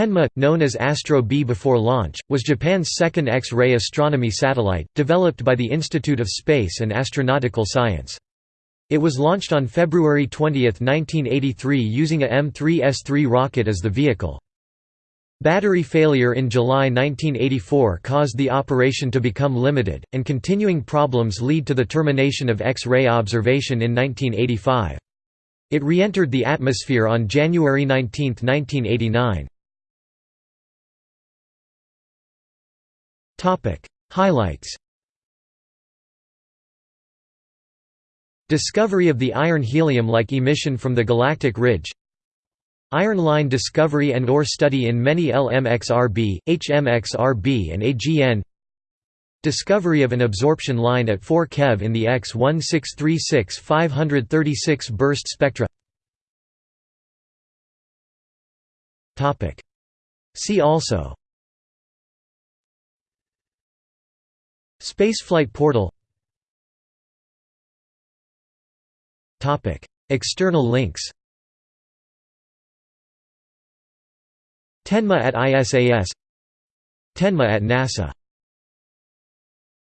Tenma, known as Astro B before launch, was Japan's second X-ray astronomy satellite, developed by the Institute of Space and Astronautical Science. It was launched on February 20, 1983 using a M3S3 rocket as the vehicle. Battery failure in July 1984 caused the operation to become limited, and continuing problems lead to the termination of X-ray observation in 1985. It re-entered the atmosphere on January 19, 1989. Highlights Discovery of the iron helium-like emission from the galactic ridge Iron line discovery and ore study in many LMXRB, HMXRB and AGN Discovery of an absorption line at 4 keV in the X1636 536 burst spectra See also Spaceflight portal. External links. Tenma at ISAS Tenma at NASA